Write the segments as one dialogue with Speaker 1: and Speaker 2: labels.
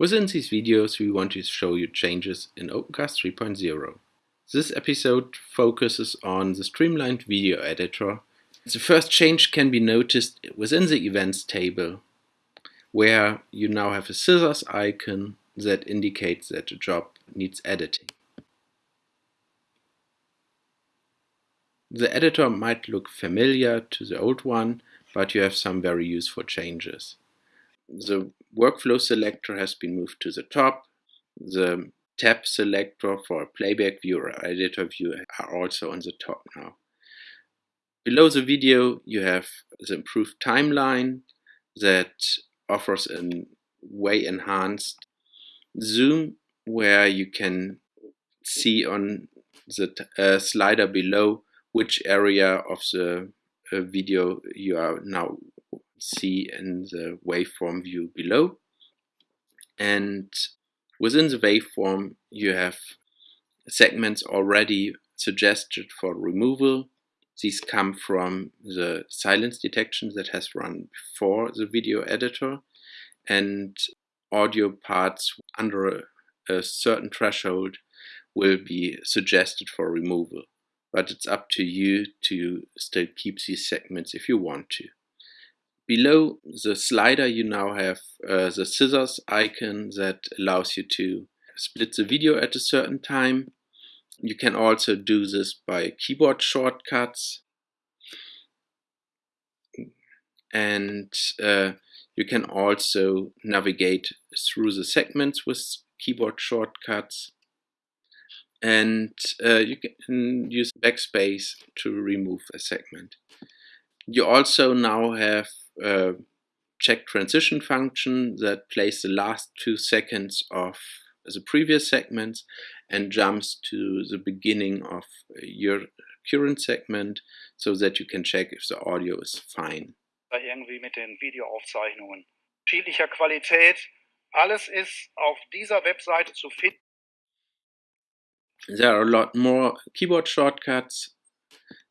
Speaker 1: Within these videos we want to show you changes in Opencast 3.0. This episode focuses on the streamlined video editor. The first change can be noticed within the events table where you now have a scissors icon that indicates that a job needs editing. The editor might look familiar to the old one, but you have some very useful changes the workflow selector has been moved to the top. The tab selector for playback view or editor view are also on the top now. Below the video you have the improved timeline that offers a way enhanced zoom where you can see on the uh, slider below which area of the uh, video you are now see in the waveform view below. And within the waveform, you have segments already suggested for removal. These come from the silence detection that has run before the video editor and audio parts under a, certain threshold will be suggested for removal. But it's up to you to still keep these segments if you want to. Below the slider you now have uh, the scissors icon that allows you to split the video at a certain time. You can also do this by keyboard shortcuts and uh, you can also navigate through the segments with keyboard shortcuts and uh, you can use backspace to remove a segment. You also now have a check transition function that plays the last two seconds of the previous segments and jumps to the beginning of your current segment so that you can check if the audio is fine.
Speaker 2: Irgendwie mit den Videoaufzeichnungen. Unterschiedlicher Qualität. Alles ist auf dieser Webseite zu finden.
Speaker 1: There are a lot more keyboard shortcuts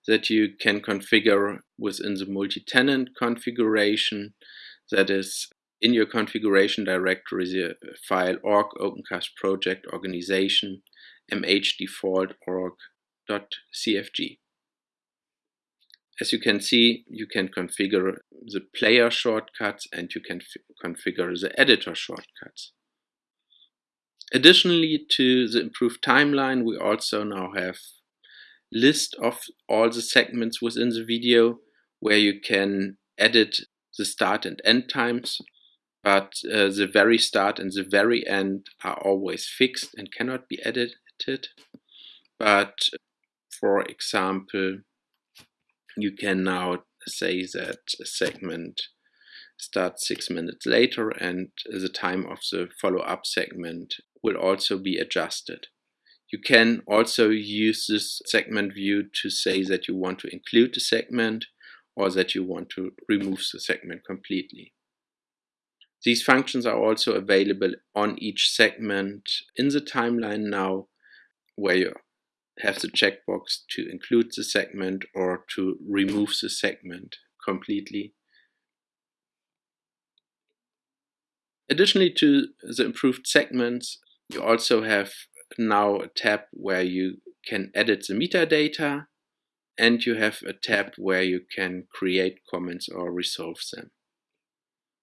Speaker 1: that you can configure within the multi-tenant configuration that is in your configuration directory the file org opencast project organization mhdefault org.cfg. As you can see, you can configure the player shortcuts and you can configure the editor shortcuts. Additionally to the improved timeline, we also now have list of all the segments within the video where you can edit the start and end times but uh, the very start and the very end are always fixed and cannot be edited. But for example you can now say that a segment starts six minutes later and the time of the follow-up segment will also be adjusted you can also use this segment view to say that you want to include the segment or that you want to remove the segment completely. These functions are also available on each segment in the timeline now where you have the checkbox to include the segment or to remove the segment completely. Additionally to the improved segments, you also have now a tab where you can edit the metadata and you have a tab where you can create comments or resolve them.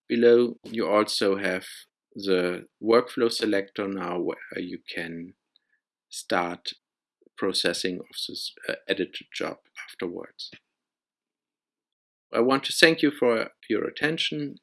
Speaker 1: Below you also have the workflow selector now where you can start processing of this uh, edited job afterwards. I want to thank you for your attention